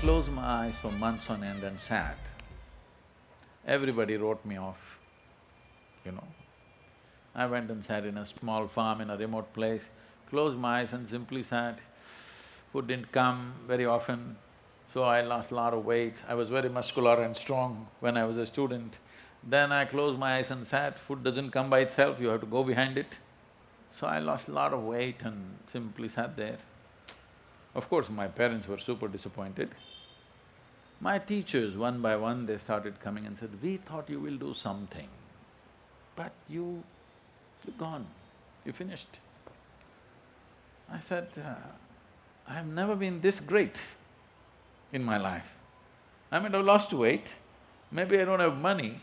closed my eyes for months on end and sat, everybody wrote me off, you know. I went and sat in a small farm in a remote place, closed my eyes and simply sat. Food didn't come very often, so I lost a lot of weight. I was very muscular and strong when I was a student. Then I closed my eyes and sat, food doesn't come by itself, you have to go behind it. So I lost a lot of weight and simply sat there. Of course, my parents were super disappointed. My teachers, one by one, they started coming and said, we thought you will do something, but you… you're gone, you finished. I said, uh, I have never been this great in my life. I might have lost weight, maybe I don't have money,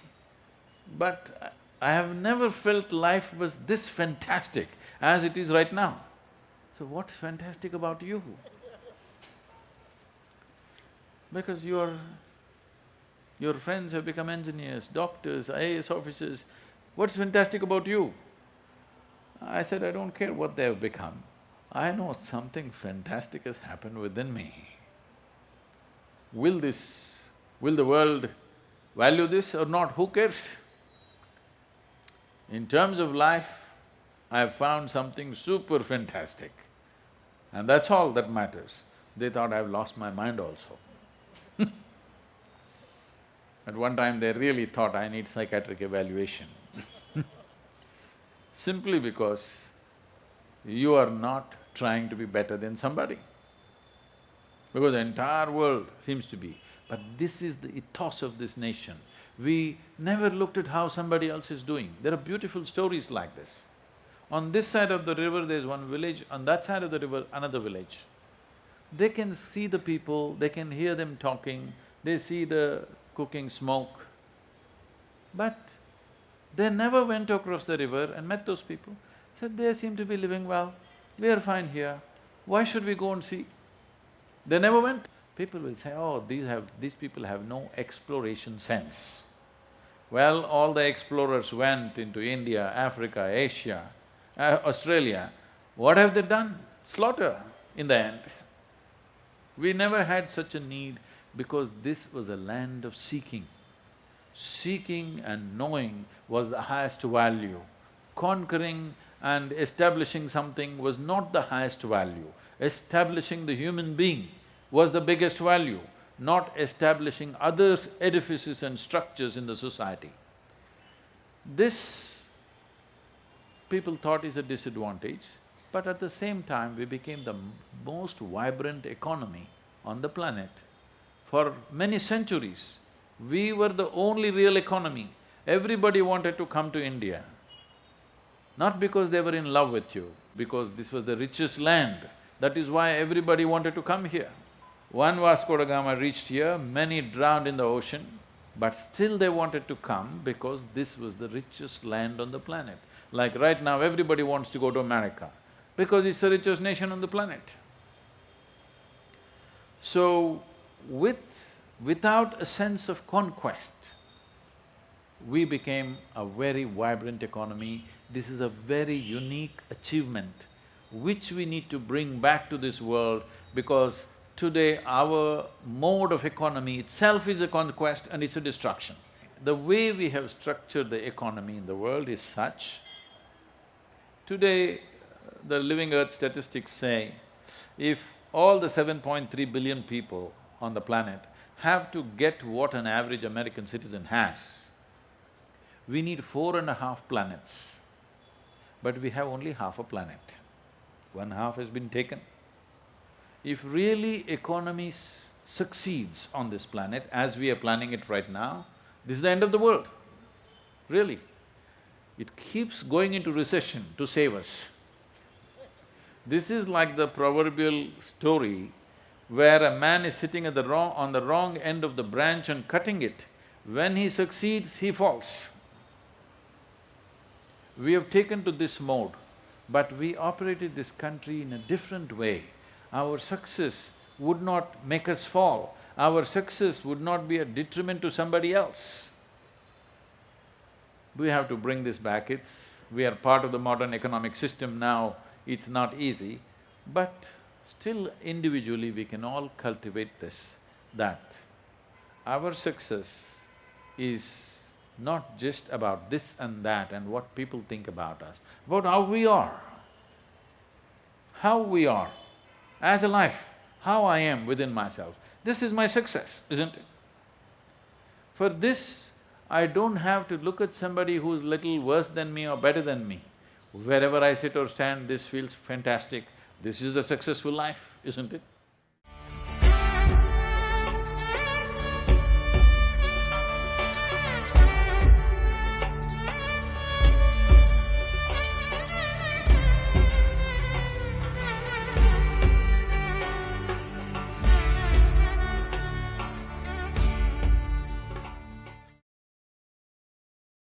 but I have never felt life was this fantastic as it is right now. So what's fantastic about you? Because your… your friends have become engineers, doctors, IAS officers, what's fantastic about you? I said, I don't care what they have become, I know something fantastic has happened within me. Will this… will the world value this or not, who cares? In terms of life, I have found something super fantastic and that's all that matters. They thought I've lost my mind also. At one time they really thought I need psychiatric evaluation simply because you are not trying to be better than somebody. Because the entire world seems to be, but this is the ethos of this nation. We never looked at how somebody else is doing. There are beautiful stories like this. On this side of the river there's one village, on that side of the river another village. They can see the people, they can hear them talking, they see the cooking smoke, but they never went across the river and met those people. Said, they seem to be living well, we are fine here, why should we go and see? They never went. People will say, oh, these have… these people have no exploration sense. Well, all the explorers went into India, Africa, Asia, uh, Australia. What have they done? Slaughter in the end. We never had such a need because this was a land of seeking. Seeking and knowing was the highest value. Conquering and establishing something was not the highest value. Establishing the human being was the biggest value, not establishing other edifices and structures in the society. This people thought is a disadvantage, but at the same time we became the most vibrant economy on the planet. For many centuries, we were the only real economy. Everybody wanted to come to India. Not because they were in love with you, because this was the richest land. That is why everybody wanted to come here. One Vasco da Gama reached here, many drowned in the ocean, but still they wanted to come because this was the richest land on the planet. Like right now, everybody wants to go to America because it's the richest nation on the planet. So, with… without a sense of conquest, we became a very vibrant economy. This is a very unique achievement which we need to bring back to this world because today our mode of economy itself is a conquest and it's a destruction. The way we have structured the economy in the world is such, today the Living Earth statistics say, if all the 7.3 billion people on the planet have to get what an average American citizen has, we need four and a half planets, but we have only half a planet. One half has been taken. If really economy succeeds on this planet as we are planning it right now, this is the end of the world, really. It keeps going into recession to save us. This is like the proverbial story where a man is sitting at the wrong… on the wrong end of the branch and cutting it. When he succeeds, he falls. We have taken to this mode, but we operated this country in a different way. Our success would not make us fall, our success would not be a detriment to somebody else. We have to bring this back, it's… we are part of the modern economic system now, it's not easy, but still individually we can all cultivate this. that our success is not just about this and that and what people think about us, about how we are. How we are as a life, how I am within myself. This is my success, isn't it? For this, I don't have to look at somebody who's little worse than me or better than me. Wherever I sit or stand, this feels fantastic. This is a successful life, isn't it?